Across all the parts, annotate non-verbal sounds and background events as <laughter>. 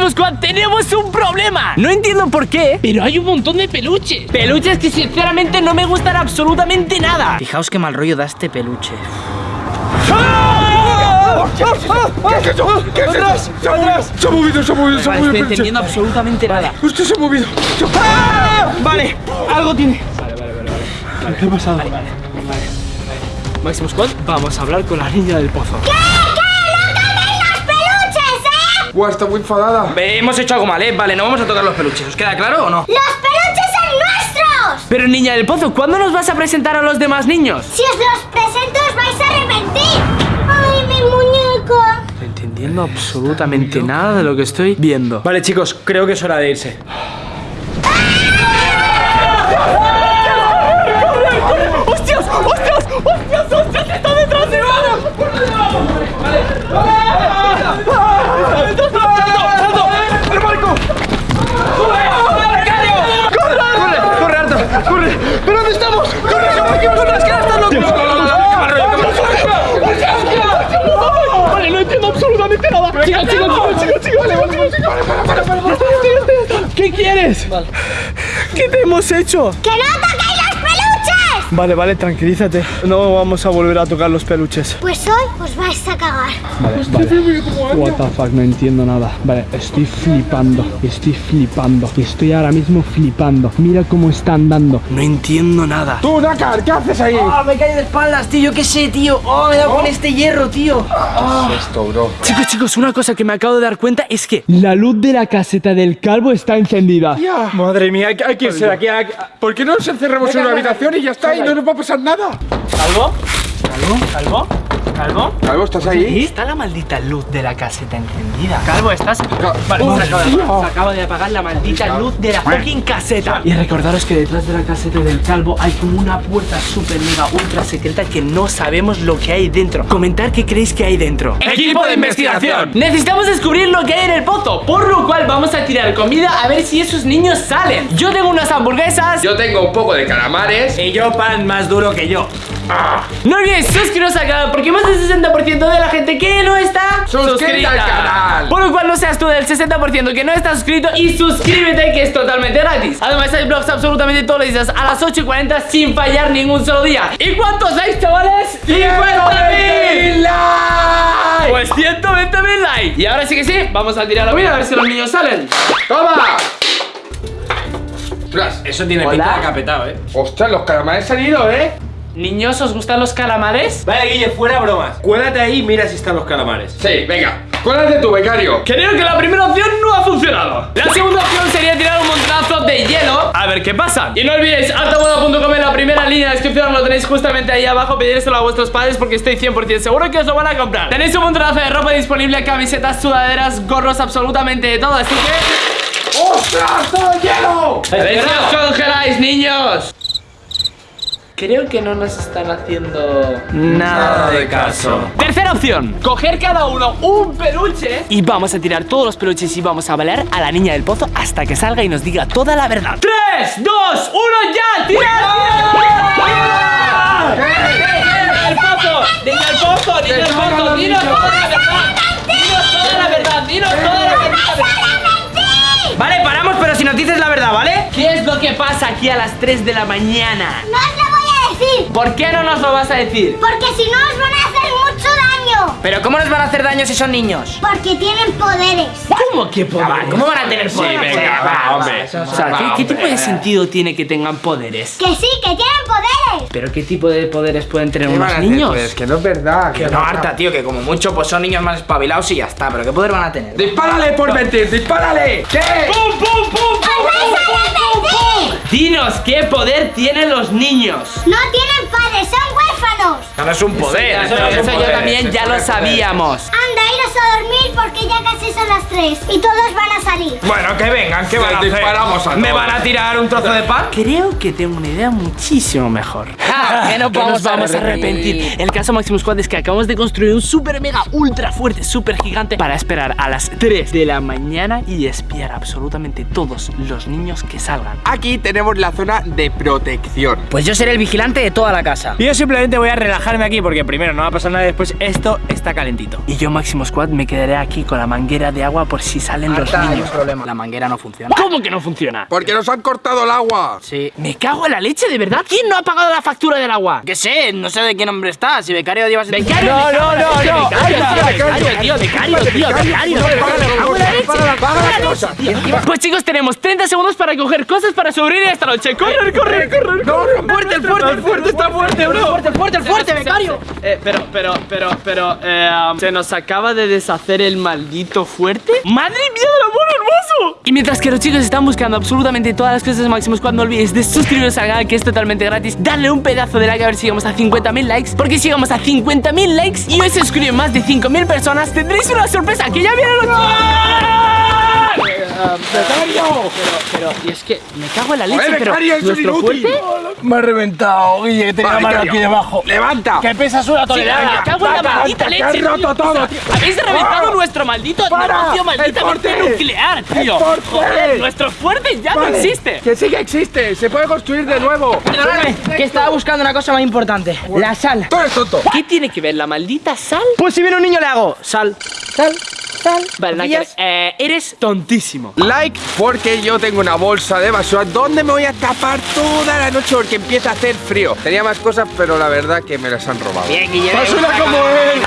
Máximo Squad, tenemos un problema. No entiendo por qué, pero hay un montón de peluches. Peluches que sinceramente no me gustan absolutamente nada. Fijaos qué mal rollo da este peluche. ¿Qué es eso? ¿Qué es eso? Se ha movido, se ha movido, se ha movido, se ha Vale, movido estoy entendiendo absolutamente nada. Hostia, se ha movido. Se ha- ¡Ah! Vale, algo tiene. ¿Qué ha pasado? Máximo Squad, vamos a hablar con la niña del pozo. Buah, está muy enfadada. Ve, hemos hecho algo mal, ¿eh? Vale, no vamos a tocar los peluches. ¿Os queda claro o no? ¡Los peluches son nuestros! Pero niña del pozo, ¿cuándo nos vas a presentar a los demás niños? Si os los presento os vais a arrepentir. ¡Ay, mi muñeco! No entendiendo absolutamente nada de lo que estoy viendo. Vale, chicos, creo que es hora de irse. ¡Hostias! ¡Hostias! ¡Hostias! ¡Hostias! ¡Está detrás de ¡Corre, Arta! ¡Corre! ¿Pero dónde estamos? ¡Corre, corre, corre! ¡Es que están locos! Vale, no entiendo absolutamente nada. Chicos, chicos, ¿Qué quieres? ¿Qué te hemos hecho? Vale, vale, tranquilízate. No vamos a volver a tocar los peluches. Pues hoy os vais a cagar. Vale, vale. What the fuck, no entiendo nada. Vale, estoy flipando. Estoy flipando. Estoy ahora mismo flipando. Mira cómo está andando. No entiendo nada. ¡Tú, Dakar! ¿Qué haces ahí? ¡Ah, me caí de espaldas, tío! Yo qué sé, tío. ¡Oh, me he dado con este hierro, tío! Esto, bro. Chicos, chicos, una cosa que me acabo de dar cuenta es que La luz de la caseta del calvo está encendida. Madre mía, hay que, hay que irse de aquí. hay que- ¿Por qué no nos encerramos en una habitación y ya está? No nos va a pasar nada. ¿Calvo? ¿Calvo? ¿Calvo? ¿Calvo? Calvo, ¿estás ahí? Está la maldita luz de la caseta encendida. Calvo, ¿estás? Vale, Oh, se, acaba de, se acaba de apagar la maldita luz de la fucking caseta. Y recordaros que detrás de la caseta del calvo hay como una puerta super mega ultra secreta que no sabemos lo que hay dentro. Comentar qué creéis que hay dentro. Equipo de investigación. Necesitamos descubrir lo que hay en el pozo, por lo cual vamos a tirar comida a ver si esos niños salen. Yo tengo unas hamburguesas. Yo tengo un poco de calamares. Y yo pan más duro que yo. No olvidéis suscribiros al canal porque más del 60% de la gente que no está Suscríbete al canal. Por lo cual no seas tú del 60% que no está suscrito y suscríbete que es totalmente gratis. Además hay vlogs absolutamente todos los días a las 8 y 40 sin fallar ningún solo día. ¿Y cuántos likes, chavales? ¡50.000! likes! Pues 120.000 likes. Y ahora sí que sí, vamos a tirar la comida a ver si los niños salen. ¡Toma! Ostras, Eso tiene Hola. pinta de capetado, ¿eh? ostras, los calamares han ido, ¿eh? Niños, ¿os gustan los calamares? Vale, Guille, fuera bromas. Cuélate ahí y mira si están los calamares. Sí, venga. Cuélate tu becario. Creo que la primera opción no ha funcionado. La segunda opción sería tirar un montonazo de hielo. A ver qué pasa. Y no olvidéis, altamoda.com en la primera línea de descripción lo tenéis justamente ahí abajo. Pedírselo a vuestros padres porque estoy 100% seguro que os lo van a comprar. Tenéis un montonazo de ropa disponible, camisetas, sudaderas, gorros, absolutamente de todo. Así que... ¡Ostras, todo hielo! ¡A ver si os congeláis, niños! Creo que no nos están haciendo nada de caso. Tercera opción, coger cada uno un peluche y vamos a tirar todos los peluches y vamos a balear a la niña del pozo hasta que salga y nos diga toda la verdad. ¡Tres, dos, uno, ya! ¡Tirad! ¡Niña del pozo! ¡Niña del pozo! ¡Niña del pozo! ¡Dinos toda la verdad! ¡Dinos toda la verdad! ¡Dinos toda la verdad! Vale, paramos, pero si nos dices la verdad, ¿vale? ¿Qué es lo que pasa aquí a las 3 de la mañana? No decir. ¿Por qué no nos lo vas a decir? Porque si no os van a hacer mucho daño. Pero ¿cómo nos van a hacer daño si son niños? Porque tienen poderes. ¿Cómo que poderes? ¿Cómo van a tener poder? venga, va, hombre. O sea, ¿qué, qué tipo de sentido tiene que tengan poderes? Que sí, que tienen poderes. ¿Pero qué tipo de poderes pueden tener ¿Qué unos niños? Pues que no es verdad. Que Que no, harta, tío, que como mucho pues son niños más espabilados y ya está. Pero ¿qué poder van a tener? ¡Dispárale por mentir! ¡Dispárale! ¿Qué? ¡Pum, pum, pum, Dinos qué poder tienen los niños. No tienen padres, son huérfanos. No es un poder. Eso, eso yo también ya lo sabíamos. Anda, iros a dormir porque ya casi son las 3 y todos van a salir. Bueno, que vengan, ¿qué van a hacer? disparamos a ¿Me van a tirar un trozo de pan? Creo que tengo una idea muchísimo mejor. <laughs> que no Que nos vamos a arrepentir. El caso Maximus Squad es que acabamos de construir un super mega ultra fuerte, super gigante para esperar a las 3 de la mañana y espiar absolutamente todos los niños que salgan. Aquí tenemos la zona de protección. Pues yo seré el vigilante de toda la casa. Y yo simplemente voy a relajar dejarme aquí porque primero no va a pasar nada y después esto está calentito. Y yo, Máximo Squad, me quedaré aquí con la manguera de agua por si salen los hay niños. problema. La manguera no funciona. ¿Cómo que no funciona? Porque nos han cortado el agua. Sí. Me cago en la leche, ¿de verdad? ¿Quién no ha pagado la factura del agua? Que sé, no sé de qué nombre está. Si becario llevas. Becario, No, no, no, no. becario, tío, becario, tío, becario. Pues chicos, tenemos 30 segundos para coger cosas para sobrevivir esta noche. ¡Correr, correr, correr! No, ¡Fuerte, el fuerte, el fuerte! está fuerte, bro! ¡Fuerte, fuerte, el fuerte, becario! Eh, pero, pero, pero, pero, eh, um, se nos acaba de deshacer el maldito fuerte. ¡Madre mía del amor hermoso! Y mientras que los chicos están buscando absolutamente todas las cosas Squad, no olvidéis de suscribiros al canal que es totalmente gratis. Darle un pedazo de like a ver si llegamos a 50.000 likes. Porque si llegamos a 50.000 likes y hoy se suscriben más de 5.000 personas, tendréis una sorpresa que ya viene los Pero, pero, y es que me cago en la leche, pero becario, eso es nuestro inútil. fuerte. Me ha reventado, Guille, que tenía la mano becario. aquí debajo. Levanta. Que pesas una Me tonelada. cago en la maldita leche. has roto todo. Habéis reventado nuestro maldito negocio ¡El malditamente fuerte! nuclear, tío. Joder, nuestro fuerte ya no existe. Que sí que existe. Se puede construir de nuevo. Perdóname, que estaba buscando una cosa más importante. La sal. Tú eres tonto. ¿Qué tiene que ver la maldita sal? Pues si viene un niño le hago sal, sal, Vale, ¿Pillas? eh, eres tontísimo. Like porque yo tengo una bolsa de basura donde me voy a tapar toda la noche porque empieza a hacer frío. Tenía más cosas, pero la verdad que me las han robado. Bien. ¡Basura como él!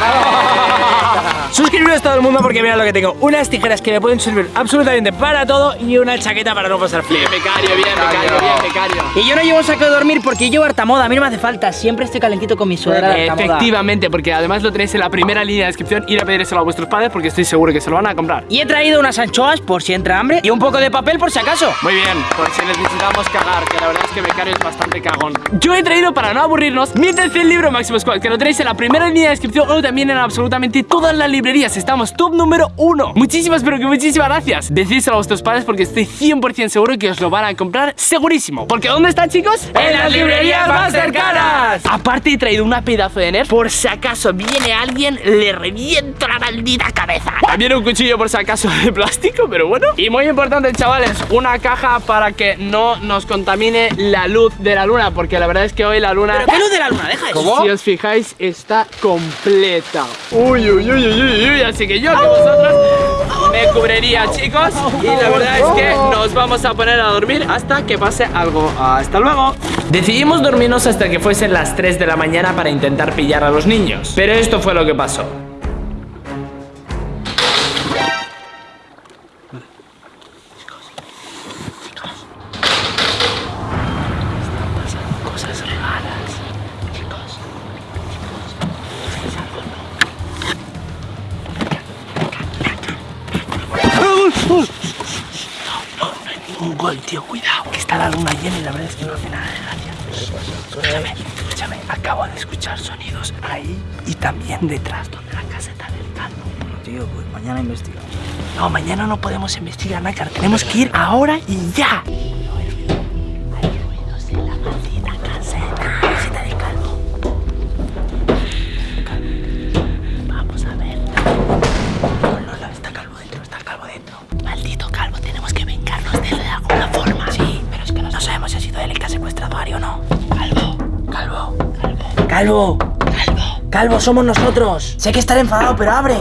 Suscribiros todo el mundo porque mira lo que tengo. Unas tijeras que me pueden servir absolutamente para todo y una chaqueta para no pasar frío. Bien, becario, bien, becario, bien, becario. Y yo no llevo un saco de dormir porque llevo harta moda. A mí no me hace falta. Siempre estoy calentito con mi sudadera. Efectivamente, porque además lo tenéis en la primera línea de descripción. Ir a pedírselo a vuestros padres porque estoy seguro que se lo van a comprar. Y he traído unas anchoas por si entra hambre y un poco de papel por si acaso. Muy bien, por si necesitamos cagar, que la verdad es que Becario es bastante cagón. Yo he traído para no aburrirnos mi tercer libro Máximo Squad, que lo tenéis en la primera línea de descripción o también en absolutamente todas las librerías. Estamos top número uno. Muchísimas, pero que muchísimas gracias. Decídselo a vuestros padres porque estoy 100% seguro que os lo van a comprar segurísimo. Porque ¿dónde está, chicos? ¡En las librerías más cercanas! Aparte he traído una pedazo de nerf por si acaso viene alguien, le reviento la maldita cabeza. También un cuchillo por si acaso de plástico, pero bueno. Y muy importante, chavales, una caja para que no nos contamine la luz de la luna, porque la verdad es que hoy la luna... ¿Pero qué luz de la luna? Deja eso. Si os fijáis, está completa. Uy, uy, uy, uy, uy. Así que yo que vosotros me cubriría, chicos. Y la verdad es que nos vamos a poner a dormir hasta que pase algo. Hasta luego. Decidimos dormirnos hasta que fuesen las 3 de la mañana para intentar pillar a los niños. Pero esto fue lo que pasó. Un gol, tío, cuidado, que está la luna llena y la verdad es que no hace nada de gracia. Escúchame, escúchame, acabo de escuchar sonidos ahí y también detrás, donde la caseta del calvo. Tío, pues mañana investigamos. No, mañana no podemos investigar, Nácar, tenemos que ir ahora y ya. Calvo. Calvo, somos nosotros. Sé que estará enfadado, pero abre.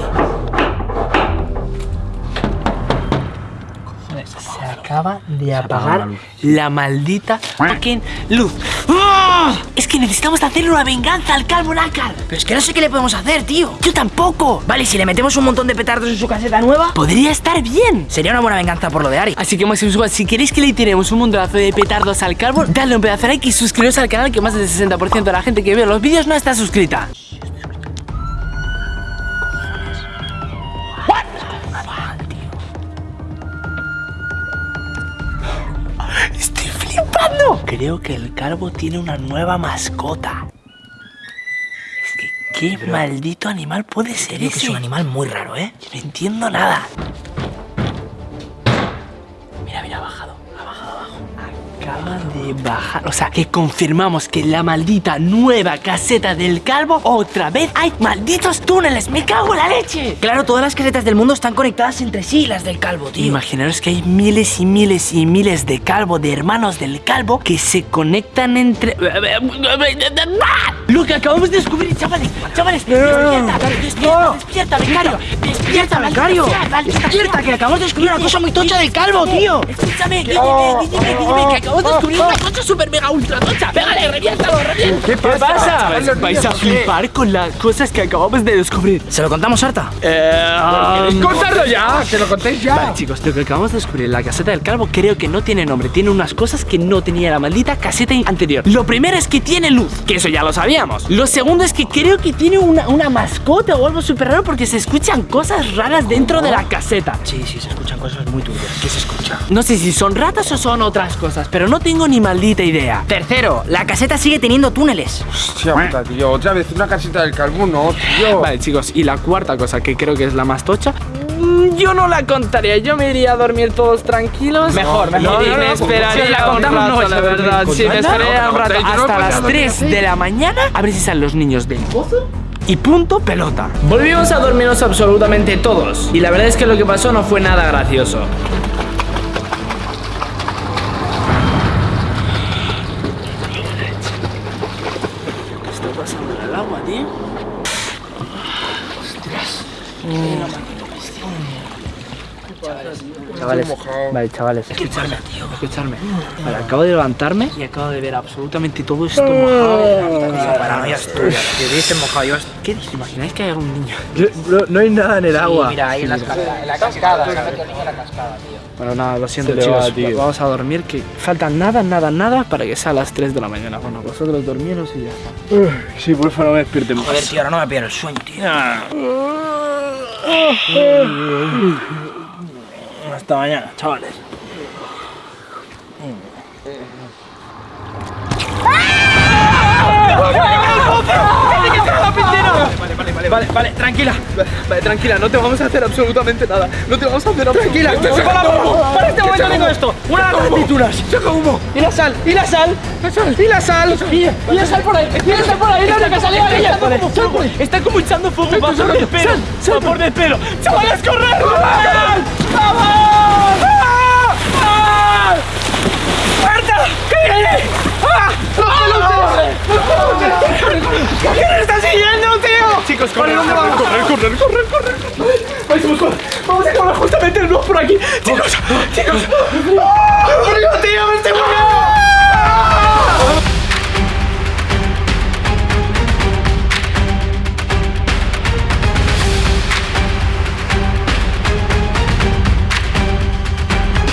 Se acaba de apagar. La maldita fucking luz. ¡Ah! Es que necesitamos hacerle una venganza al calvo Nácar. Pero es que no sé qué le podemos hacer, tío. Yo tampoco. Vale, ¿y si le metemos un montón de petardos en su caseta nueva, Podría estar bien. sería una buena venganza por lo de Ari. Así que Máximo Squad, si queréis que le tiremos un montonazo de petardos al calvo, dadle un pedazo de like y suscribiros al canal que más del 60% de la gente que ve los vídeos no está suscrita. Creo que el calvo tiene una nueva mascota. Es que, ¿qué maldito animal puede ser Creo que ese? es un animal muy raro, ¿eh? No entiendo nada. Acaba de bajar. O sea, que confirmamos que la maldita nueva caseta del calvo otra vez hay malditos túneles. ¡Me cago en la leche! Claro, todas las casetas del mundo están conectadas entre sí, las del calvo, tío. Imaginaros que hay miles y miles y miles de calvo, de hermanos del calvo, que se conectan entre... Lo que acabamos de descubrir, chavales, chavales, despierta, despierta, despierta, becario, despierta, becario, Despierta, que acabamos de descubrir una cosa muy tocha del calvo, tío. Escúchame, dime, dime, dime, que acabamos de descubrir una cosa super mega ultra tocha. Pégale, reviéntalo, reviéntalo. ¿Qué pasa? Vais, vais a flipar con las cosas que acabamos de descubrir. ¿Se lo contamos, Arta? Eh, ¡Contadlo ya! ¡Que lo contéis ya! Vale, chicos, lo que acabamos de descubrir en la caseta del calvo creo que no tiene nombre. Tiene unas cosas que no tenía la maldita caseta anterior. Lo primero es que tiene luz, que eso ya lo sabíamos. Lo segundo es que creo que tiene una, una mascota o algo súper raro porque se escuchan cosas raras dentro de la caseta. Sí, sí, se escuchan cosas muy turbias. ¿Qué se escucha? No sé si son ratas o son otras cosas, pero no tengo ni maldita idea. Tercero, la caseta sigue teniendo túneles. Hostia puta, tío. Otra vez una casita del calvo, no, tío. Vale, chicos, y la cuarta cosa que creo que es la más tocha. mm, Yo no la contaría, yo me iría a dormir todos tranquilos. Mejor, mejor. Y No, no, me no, esperaría si la un contamos, rato, no, la si verdad. Sí, me esperaría un rato hasta las no, 3 no, de la mañana a ver si salen los niños del pozo. Y punto pelota. Volvimos a dormirnos absolutamente todos. Y la verdad es que lo que pasó no fue nada gracioso. ¿Qué está pasando en el agua, tío? Chavales, vale, chavales, escuchadme, escuchadme. Vale, acabo de levantarme y acabo de ver absolutamente todo esto mojado. Paranoia es tuya. Te dicen mojado yo. ¿Qué dices? ¿Imagináis que hay algún niño? No, hay nada en el agua. Mira, ahí en la cascada. En la cascada. Se ha metido el niño en la cascada, tío. Bueno, nada, lo siento, chicos. va, tío. Vamos a dormir, que falta nada, nada, nada para que sea a las 3 de la mañana. Bueno, vosotros dormiros y ya está. Sí, por favor, no me despierten más. Joder, tío, ahora no me pillan el sueño, tío. Hasta mañana, chavales. Vale, vale, tranquila. Vale, tranquila, no te vamos a hacer absolutamente nada. No te vamos a hacer absolutamente Tranquila, para, para este momento tengo esto. Una de aceitunas. Y la sal, y la sal. Y la sal. Y, la sal por ahí. Y la sal por ahí. No, que salía de ella. Está como echando fuego va por el pelo. Va por el pelo. ¡Chavales, correr! ¡Vamos! ¡Marta! ¡Ah! ¡Los peluches! ¿Qué nos está siguiendo, tío? Chicos, corre, ¿dónde corre, vamos? corre, corre, corre, corre. Vamos, vamos, a acabar justamente el blog por aquí. Chicos, chicos.